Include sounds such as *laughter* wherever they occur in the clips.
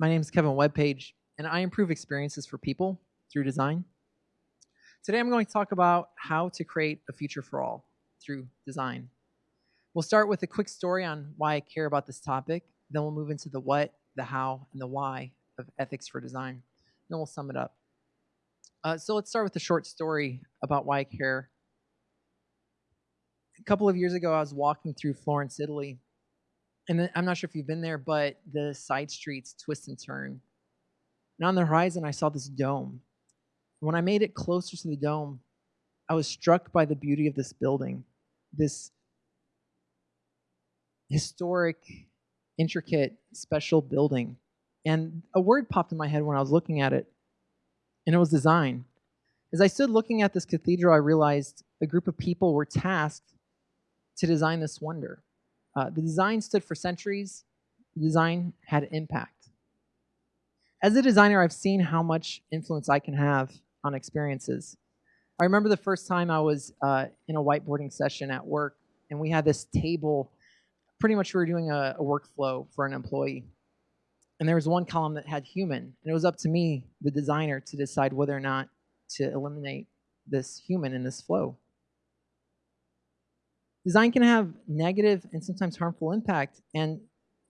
my name is Kevin Webpage, and I improve experiences for people through design. Today I'm going to talk about how to create a future for all through design. We'll start with a quick story on why I care about this topic, then we'll move into the what, the how, and the why of ethics for design. Then we'll sum it up. Uh, so let's start with a short story about why I care. A couple of years ago, I was walking through Florence, Italy, and I'm not sure if you've been there, but the side streets twist and turn. And on the horizon, I saw this dome. When I made it closer to the dome, I was struck by the beauty of this building, this historic, intricate, special building. And a word popped in my head when I was looking at it, and it was design. As I stood looking at this cathedral, I realized a group of people were tasked to design this wonder. Uh, the design stood for centuries. The design had impact. As a designer, I've seen how much influence I can have on experiences. I remember the first time I was uh, in a whiteboarding session at work, and we had this table. Pretty much, we were doing a, a workflow for an employee. And there was one column that had human, and it was up to me, the designer, to decide whether or not to eliminate this human in this flow. Design can have negative and sometimes harmful impact, and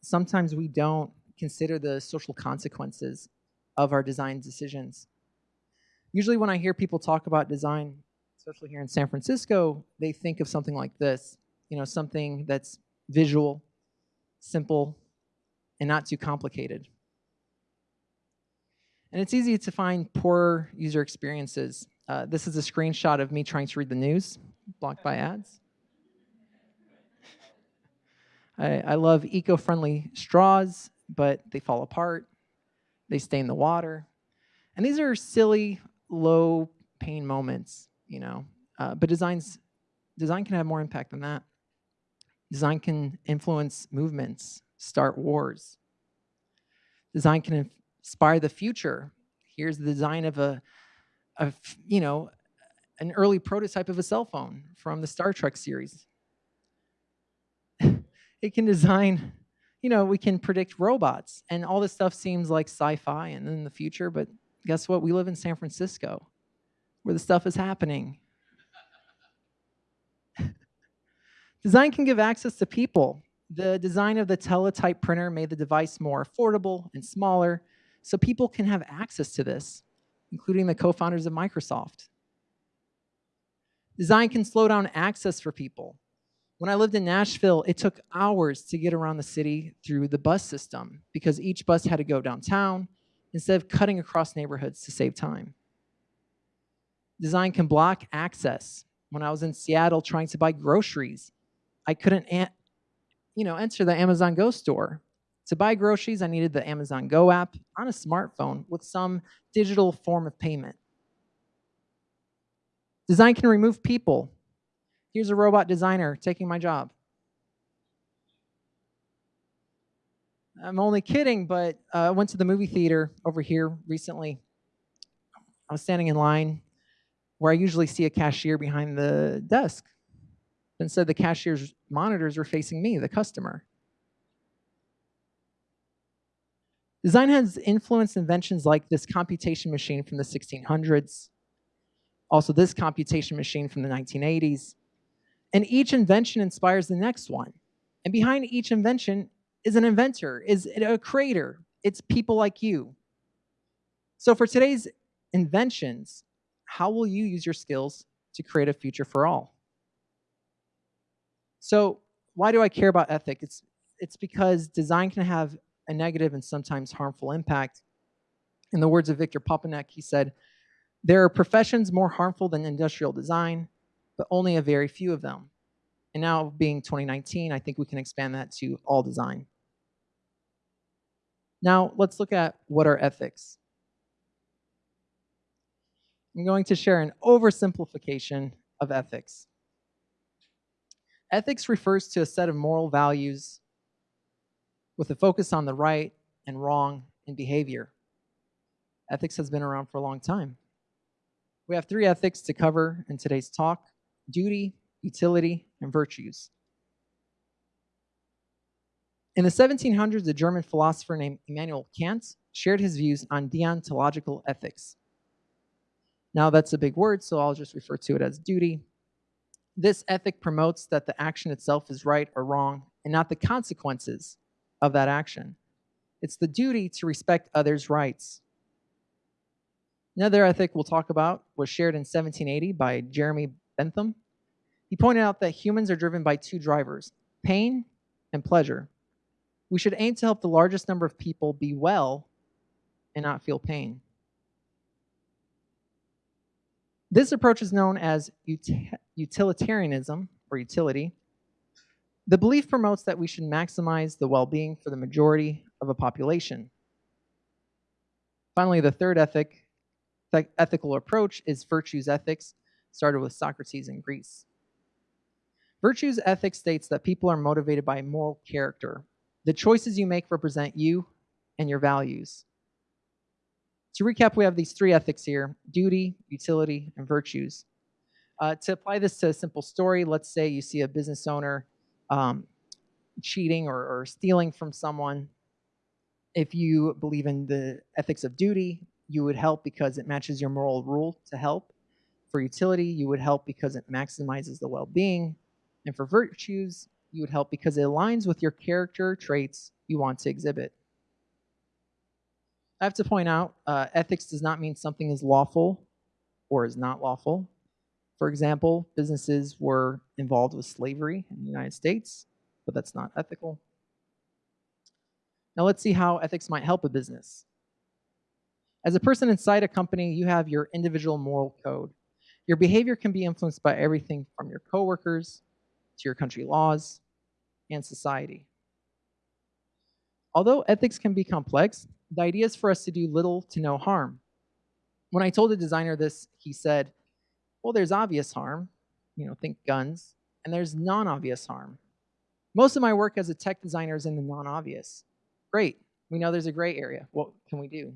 sometimes we don't consider the social consequences of our design decisions. Usually when I hear people talk about design, especially here in San Francisco, they think of something like this, you know, something that's visual, simple, and not too complicated. And it's easy to find poor user experiences. Uh, this is a screenshot of me trying to read the news, blocked by ads. I, I love eco-friendly straws, but they fall apart. They stain the water. And these are silly, low pain moments, you know. Uh, but designs, design can have more impact than that. Design can influence movements, start wars. Design can inspire the future. Here's the design of a, of, you know, an early prototype of a cell phone from the Star Trek series it can design, you know, we can predict robots. And all this stuff seems like sci-fi and in the future, but guess what? We live in San Francisco where the stuff is happening. *laughs* design can give access to people. The design of the teletype printer made the device more affordable and smaller so people can have access to this, including the co-founders of Microsoft. Design can slow down access for people. When I lived in Nashville, it took hours to get around the city through the bus system because each bus had to go downtown instead of cutting across neighborhoods to save time. Design can block access. When I was in Seattle trying to buy groceries, I couldn't you know, enter the Amazon Go store. To buy groceries, I needed the Amazon Go app on a smartphone with some digital form of payment. Design can remove people Here's a robot designer taking my job. I'm only kidding, but uh, I went to the movie theater over here recently. I was standing in line where I usually see a cashier behind the desk. Instead, the cashier's monitors were facing me, the customer. Design has influenced inventions like this computation machine from the 1600s, also this computation machine from the 1980s, and each invention inspires the next one. And behind each invention is an inventor, is a creator. It's people like you. So for today's inventions, how will you use your skills to create a future for all? So why do I care about ethics? It's, it's because design can have a negative and sometimes harmful impact. In the words of Victor Papanek, he said, there are professions more harmful than industrial design, but only a very few of them. And now being 2019, I think we can expand that to all design. Now let's look at what are ethics. I'm going to share an oversimplification of ethics. Ethics refers to a set of moral values with a focus on the right and wrong in behavior. Ethics has been around for a long time. We have three ethics to cover in today's talk duty, utility, and virtues. In the 1700s, a German philosopher named Immanuel Kant shared his views on deontological ethics. Now, that's a big word, so I'll just refer to it as duty. This ethic promotes that the action itself is right or wrong and not the consequences of that action. It's the duty to respect others' rights. Another ethic we'll talk about was shared in 1780 by Jeremy Bentham. He pointed out that humans are driven by two drivers pain and pleasure. We should aim to help the largest number of people be well and not feel pain. This approach is known as utilitarianism or utility. The belief promotes that we should maximize the well being for the majority of a population. Finally, the third ethic, ethical approach is virtues ethics, started with Socrates in Greece. Virtues ethics states that people are motivated by moral character. The choices you make represent you and your values. To recap, we have these three ethics here duty, utility, and virtues. Uh, to apply this to a simple story, let's say you see a business owner um, cheating or, or stealing from someone. If you believe in the ethics of duty, you would help because it matches your moral rule to help. For utility, you would help because it maximizes the well being. And for virtues, you would help because it aligns with your character traits you want to exhibit. I have to point out, uh, ethics does not mean something is lawful or is not lawful. For example, businesses were involved with slavery in the United States, but that's not ethical. Now let's see how ethics might help a business. As a person inside a company, you have your individual moral code. Your behavior can be influenced by everything from your coworkers to your country laws and society. Although ethics can be complex, the idea is for us to do little to no harm. When I told the designer this, he said, well, there's obvious harm, you know, think guns, and there's non-obvious harm. Most of my work as a tech designer is in the non-obvious. Great, we know there's a gray area. What can we do?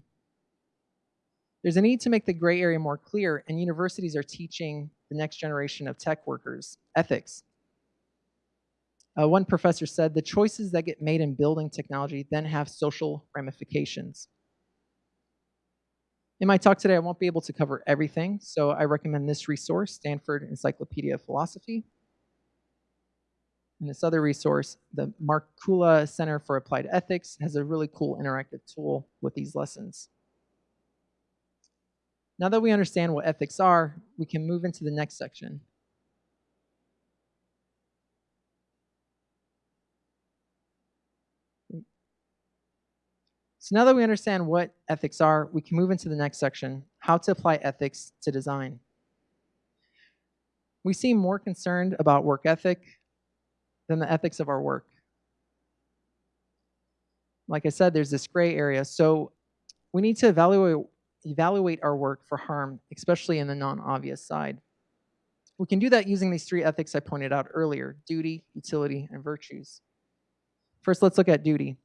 There's a need to make the gray area more clear, and universities are teaching the next generation of tech workers ethics. Uh, one professor said, the choices that get made in building technology then have social ramifications. In my talk today, I won't be able to cover everything, so I recommend this resource, Stanford Encyclopedia of Philosophy. And this other resource, the Markkula Center for Applied Ethics, has a really cool interactive tool with these lessons. Now that we understand what ethics are, we can move into the next section, So now that we understand what ethics are, we can move into the next section, how to apply ethics to design. We seem more concerned about work ethic than the ethics of our work. Like I said, there's this gray area. So we need to evaluate, evaluate our work for harm, especially in the non-obvious side. We can do that using these three ethics I pointed out earlier, duty, utility, and virtues. First, let's look at duty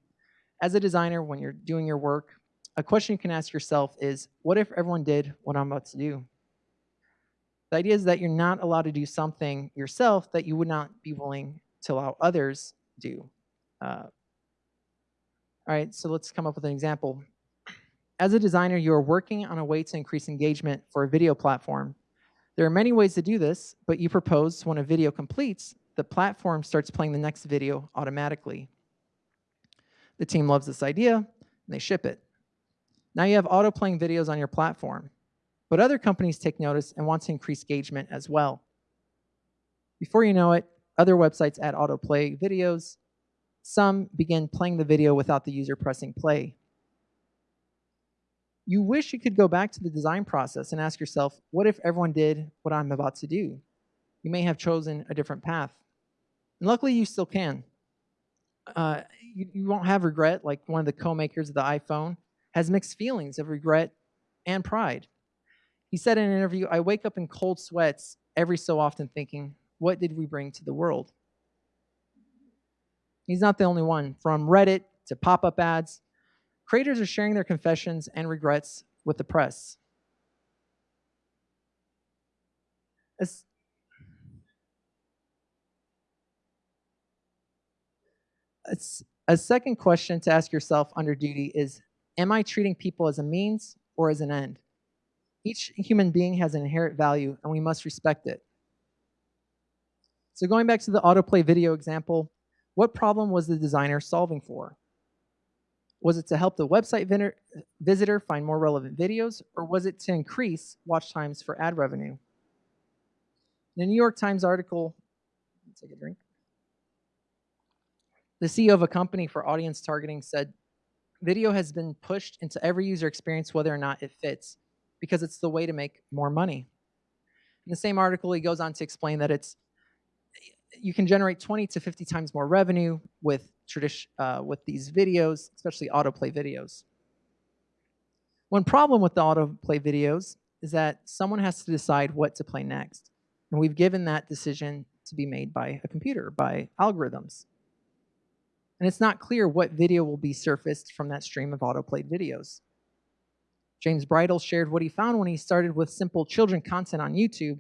as a designer, when you're doing your work, a question you can ask yourself is, what if everyone did what I'm about to do? The idea is that you're not allowed to do something yourself that you would not be willing to allow others do. Uh, all right, so let's come up with an example. As a designer, you are working on a way to increase engagement for a video platform. There are many ways to do this, but you propose when a video completes, the platform starts playing the next video automatically. The team loves this idea, and they ship it. Now you have auto-playing videos on your platform, but other companies take notice and want to increase engagement as well. Before you know it, other websites add autoplay videos. Some begin playing the video without the user pressing play. You wish you could go back to the design process and ask yourself, what if everyone did what I'm about to do? You may have chosen a different path. And luckily, you still can. Uh, you, you won't have regret like one of the co-makers of the iPhone has mixed feelings of regret and pride. He said in an interview, I wake up in cold sweats every so often thinking, what did we bring to the world? He's not the only one. From Reddit to pop-up ads, creators are sharing their confessions and regrets with the press. As A second question to ask yourself under duty is Am I treating people as a means or as an end? Each human being has an inherent value and we must respect it. So, going back to the autoplay video example, what problem was the designer solving for? Was it to help the website visitor find more relevant videos, or was it to increase watch times for ad revenue? In a New York Times article, take a drink. The CEO of a company for audience targeting said, Video has been pushed into every user experience, whether or not it fits, because it's the way to make more money. In the same article, he goes on to explain that it's you can generate 20 to 50 times more revenue with uh, with these videos, especially autoplay videos. One problem with the autoplay videos is that someone has to decide what to play next. And we've given that decision to be made by a computer, by algorithms. And it's not clear what video will be surfaced from that stream of autoplayed videos. James Bridle shared what he found when he started with simple children content on YouTube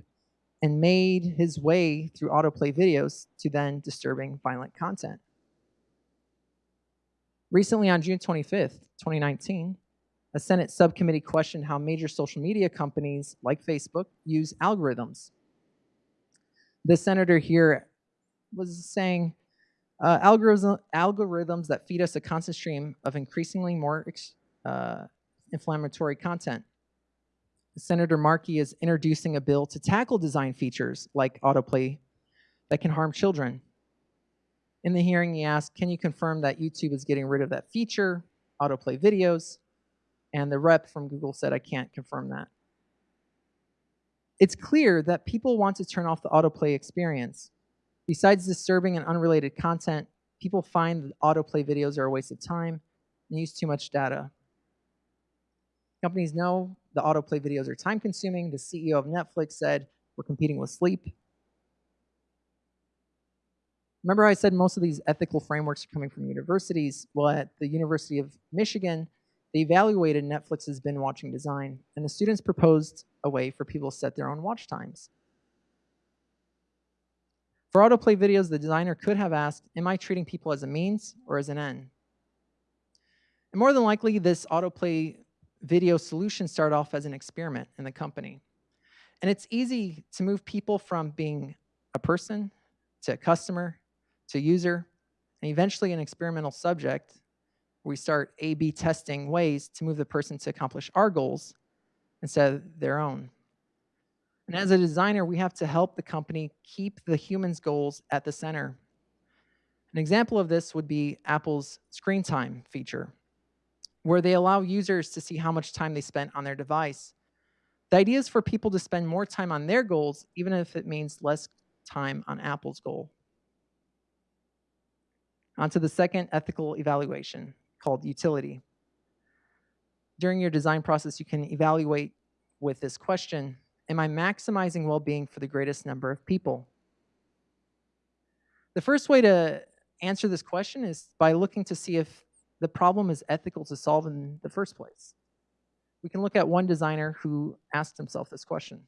and made his way through autoplay videos to then disturbing violent content. Recently, on June 25th, 2019, a Senate subcommittee questioned how major social media companies like Facebook use algorithms. The senator here was saying uh, algorithm, algorithms that feed us a constant stream of increasingly more uh, inflammatory content. Senator Markey is introducing a bill to tackle design features like autoplay that can harm children. In the hearing, he asked, can you confirm that YouTube is getting rid of that feature, autoplay videos? And the rep from Google said, I can't confirm that. It's clear that people want to turn off the autoplay experience. Besides disturbing and unrelated content, people find that autoplay videos are a waste of time and use too much data. Companies know the autoplay videos are time consuming. The CEO of Netflix said, we're competing with sleep. Remember I said most of these ethical frameworks are coming from universities? Well, at the University of Michigan, they evaluated Netflix's binge watching design, and the students proposed a way for people to set their own watch times. For autoplay videos, the designer could have asked, am I treating people as a means or as an end? And more than likely, this autoplay video solution started off as an experiment in the company. And it's easy to move people from being a person to a customer to user, and eventually an experimental subject. We start A-B testing ways to move the person to accomplish our goals instead of their own. And as a designer, we have to help the company keep the human's goals at the center. An example of this would be Apple's screen time feature where they allow users to see how much time they spent on their device. The idea is for people to spend more time on their goals, even if it means less time on Apple's goal. On to the second ethical evaluation called utility. During your design process, you can evaluate with this question, am I maximizing well-being for the greatest number of people? The first way to answer this question is by looking to see if the problem is ethical to solve in the first place. We can look at one designer who asked himself this question.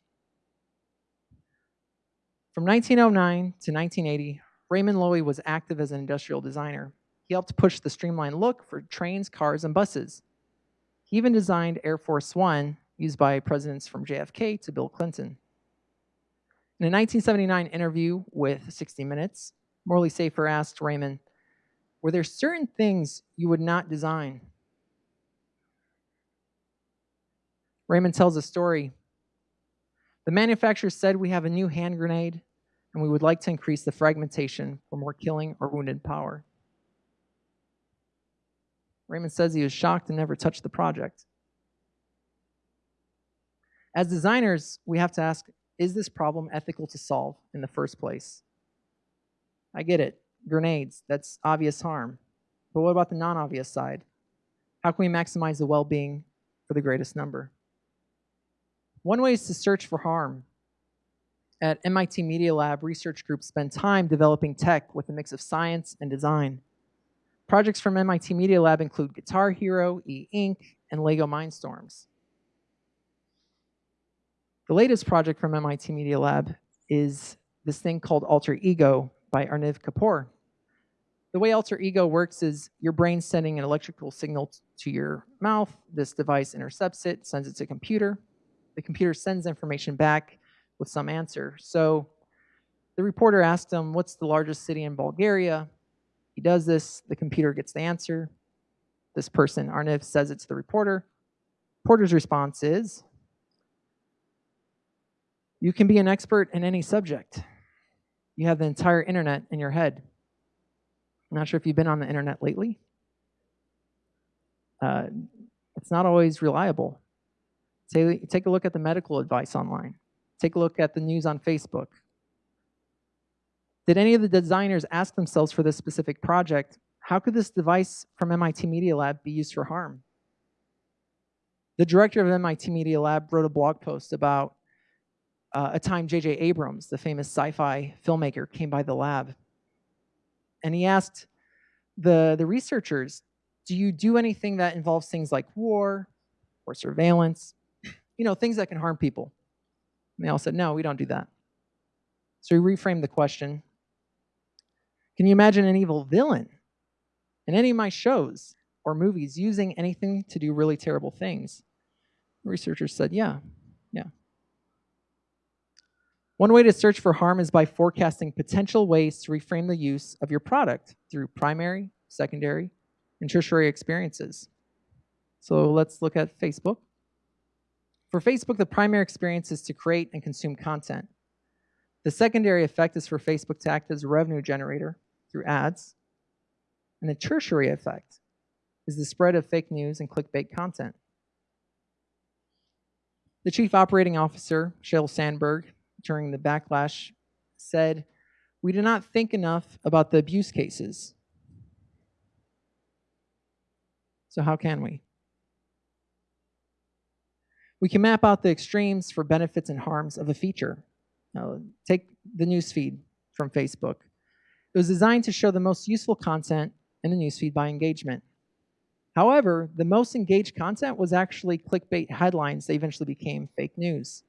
From 1909 to 1980, Raymond Loewy was active as an industrial designer. He helped push the streamlined look for trains, cars, and buses. He even designed Air Force One, used by presidents from JFK to Bill Clinton. In a 1979 interview with 60 Minutes, Morley Safer asked Raymond, were there certain things you would not design? Raymond tells a story. The manufacturer said we have a new hand grenade and we would like to increase the fragmentation for more killing or wounded power. Raymond says he was shocked and never touched the project. As designers, we have to ask, is this problem ethical to solve in the first place? I get it grenades. That's obvious harm. But what about the non-obvious side? How can we maximize the well-being for the greatest number? One way is to search for harm. At MIT Media Lab, research groups spend time developing tech with a mix of science and design. Projects from MIT Media Lab include Guitar Hero, E-Ink, and LEGO Mindstorms. The latest project from MIT Media Lab is this thing called Alter Ego by Arnav Kapur. The way alter ego works is your brain sending an electrical signal to your mouth. This device intercepts it, sends it to a computer. The computer sends information back with some answer. So the reporter asked him, What's the largest city in Bulgaria? He does this, the computer gets the answer. This person, Arniv, says it to the reporter. Reporter's response is, You can be an expert in any subject. You have the entire internet in your head. I'm not sure if you've been on the internet lately. Uh, it's not always reliable. Take, take a look at the medical advice online. Take a look at the news on Facebook. Did any of the designers ask themselves for this specific project, how could this device from MIT Media Lab be used for harm? The director of MIT Media Lab wrote a blog post about uh, a time J.J. Abrams, the famous sci-fi filmmaker, came by the lab. And he asked the, the researchers, do you do anything that involves things like war or surveillance? You know, things that can harm people. And they all said, no, we don't do that. So he reframed the question. Can you imagine an evil villain in any of my shows or movies using anything to do really terrible things? researchers said, yeah, yeah. One way to search for harm is by forecasting potential ways to reframe the use of your product through primary, secondary, and tertiary experiences. So let's look at Facebook. For Facebook, the primary experience is to create and consume content. The secondary effect is for Facebook to act as a revenue generator through ads. And the tertiary effect is the spread of fake news and clickbait content. The chief operating officer, Sheryl Sandberg, during the backlash said, We do not think enough about the abuse cases. So, how can we? We can map out the extremes for benefits and harms of a feature. Now, take the newsfeed from Facebook. It was designed to show the most useful content in the newsfeed by engagement. However, the most engaged content was actually clickbait headlines that eventually became fake news.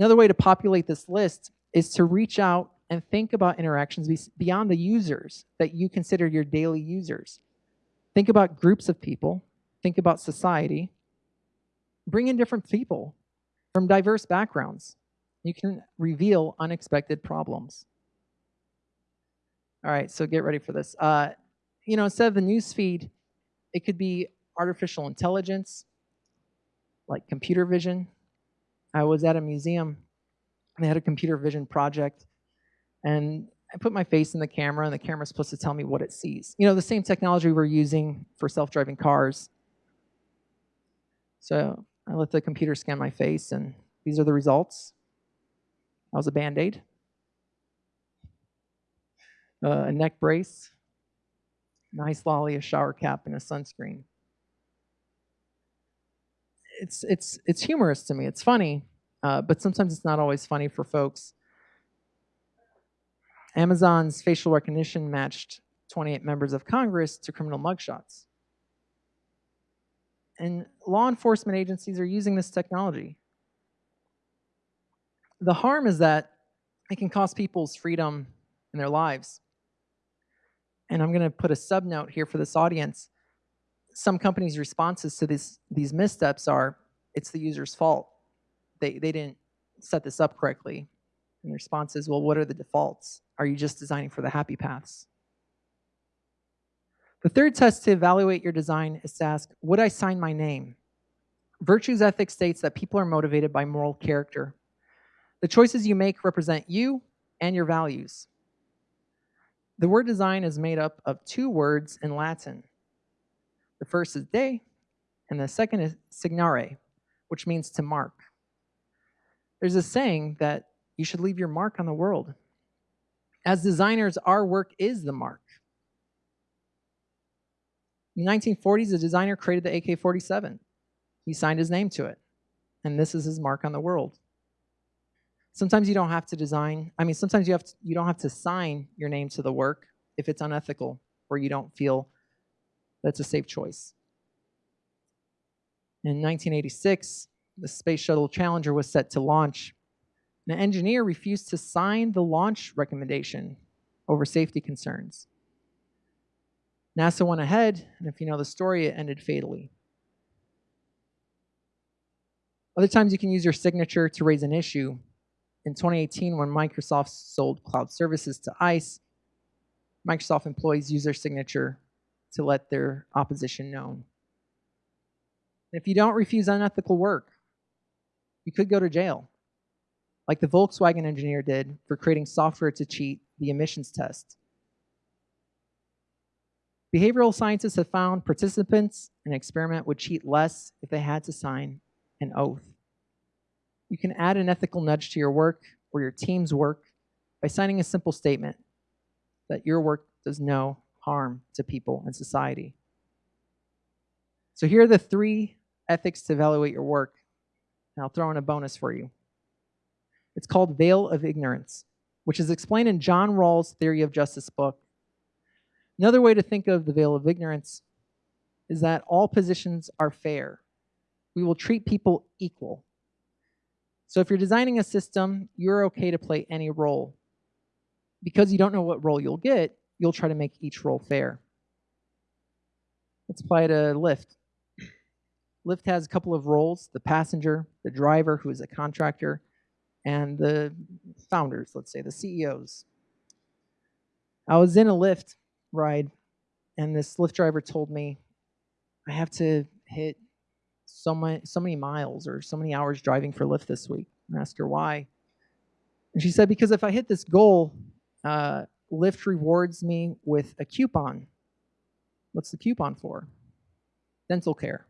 Another way to populate this list is to reach out and think about interactions beyond the users that you consider your daily users. Think about groups of people, think about society. Bring in different people from diverse backgrounds. You can reveal unexpected problems. All right, so get ready for this. Uh, you know, instead of the news feed, it could be artificial intelligence, like computer vision, I was at a museum. And they had a computer vision project, and I put my face in the camera, and the camera's supposed to tell me what it sees. You know, the same technology we're using for self-driving cars. So I let the computer scan my face, and these are the results. That was a Band-Aid, uh, a neck brace, nice lolly, a shower cap, and a sunscreen it's it's it's humorous to me. It's funny, uh, but sometimes it's not always funny for folks. Amazon's facial recognition matched 28 members of Congress to criminal mugshots. And law enforcement agencies are using this technology. The harm is that it can cost people's freedom and their lives. And I'm going to put a subnote here for this audience some companies' responses to this, these missteps are, it's the user's fault. They, they didn't set this up correctly. And the response is, well, what are the defaults? Are you just designing for the happy paths? The third test to evaluate your design is to ask, would I sign my name? Virtues ethics states that people are motivated by moral character. The choices you make represent you and your values. The word design is made up of two words in Latin, the first is day, and the second is signare, which means to mark. There's a saying that you should leave your mark on the world. As designers, our work is the mark. In the 1940s, a designer created the AK-47. He signed his name to it, and this is his mark on the world. Sometimes you don't have to design, I mean, sometimes you, have to, you don't have to sign your name to the work if it's unethical or you don't feel that's a safe choice. In 1986, the Space Shuttle Challenger was set to launch. An engineer refused to sign the launch recommendation over safety concerns. NASA went ahead, and if you know the story, it ended fatally. Other times you can use your signature to raise an issue. In 2018, when Microsoft sold cloud services to ICE, Microsoft employees use their signature to let their opposition known. if you don't refuse unethical work, you could go to jail, like the Volkswagen engineer did for creating software to cheat the emissions test. Behavioral scientists have found participants in an experiment would cheat less if they had to sign an oath. You can add an ethical nudge to your work or your team's work by signing a simple statement that your work does no harm to people and society. So here are the three ethics to evaluate your work. And I'll throw in a bonus for you. It's called Veil of Ignorance, which is explained in John Rawls' Theory of Justice book. Another way to think of the veil of ignorance is that all positions are fair. We will treat people equal. So if you're designing a system, you're okay to play any role. Because you don't know what role you'll get, you'll try to make each role fair. Let's apply to Lyft. Lyft has a couple of roles, the passenger, the driver, who is a contractor, and the founders, let's say, the CEOs. I was in a Lyft ride, and this Lyft driver told me, I have to hit so many, so many miles or so many hours driving for Lyft this week. I asked her why. And she said, because if I hit this goal, uh, Lyft rewards me with a coupon. What's the coupon for? Dental care.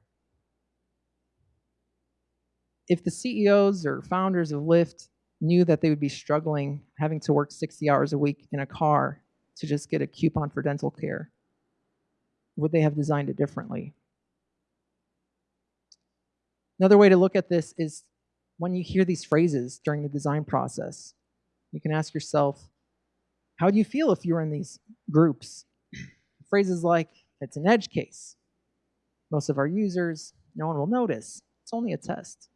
If the CEOs or founders of Lyft knew that they would be struggling having to work 60 hours a week in a car to just get a coupon for dental care, would they have designed it differently? Another way to look at this is when you hear these phrases during the design process, you can ask yourself, how do you feel if you were in these groups? Phrases like, it's an edge case. Most of our users, no one will notice. It's only a test.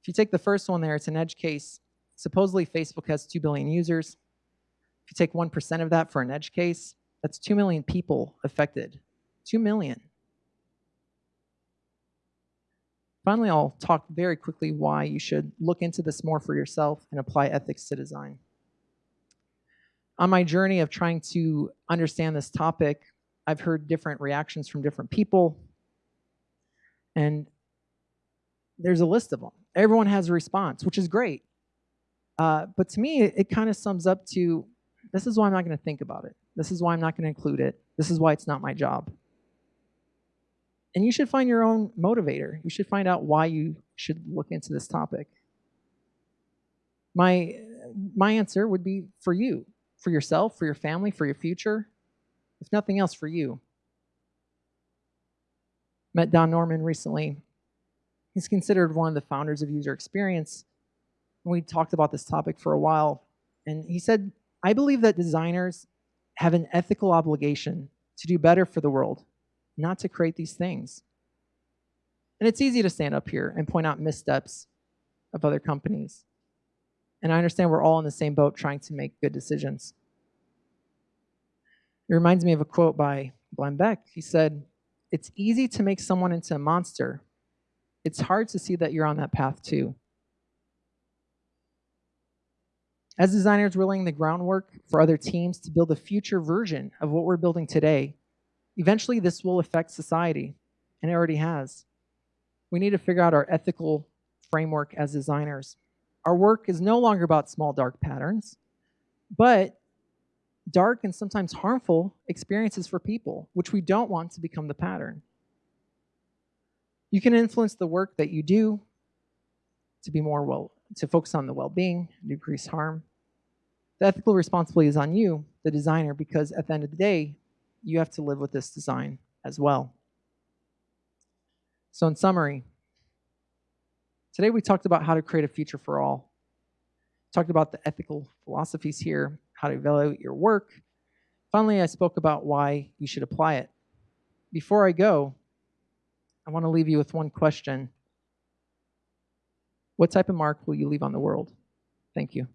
If you take the first one there, it's an edge case. Supposedly Facebook has 2 billion users. If you take 1% of that for an edge case, that's 2 million people affected. 2 million. Finally, I'll talk very quickly why you should look into this more for yourself and apply ethics to design on my journey of trying to understand this topic, I've heard different reactions from different people. And there's a list of them. Everyone has a response, which is great. Uh, but to me, it, it kind of sums up to this is why I'm not going to think about it. This is why I'm not going to include it. This is why it's not my job. And you should find your own motivator. You should find out why you should look into this topic. My, my answer would be for you for yourself, for your family, for your future, if nothing else, for you. Met Don Norman recently. He's considered one of the founders of user experience. We talked about this topic for a while, and he said, I believe that designers have an ethical obligation to do better for the world, not to create these things. And it's easy to stand up here and point out missteps of other companies. And I understand we're all in the same boat trying to make good decisions. It reminds me of a quote by Glenn Beck. He said, It's easy to make someone into a monster. It's hard to see that you're on that path too. As designers, we're laying the groundwork for other teams to build a future version of what we're building today. Eventually, this will affect society, and it already has. We need to figure out our ethical framework as designers. Our work is no longer about small dark patterns, but dark and sometimes harmful experiences for people, which we don't want to become the pattern. You can influence the work that you do to be more well, to focus on the well-being, decrease harm. The ethical responsibility is on you, the designer, because at the end of the day, you have to live with this design as well. So in summary, today we talked about how to create a future for all. Talked about the ethical philosophies here, how to evaluate your work. Finally, I spoke about why you should apply it. Before I go, I want to leave you with one question. What type of mark will you leave on the world? Thank you.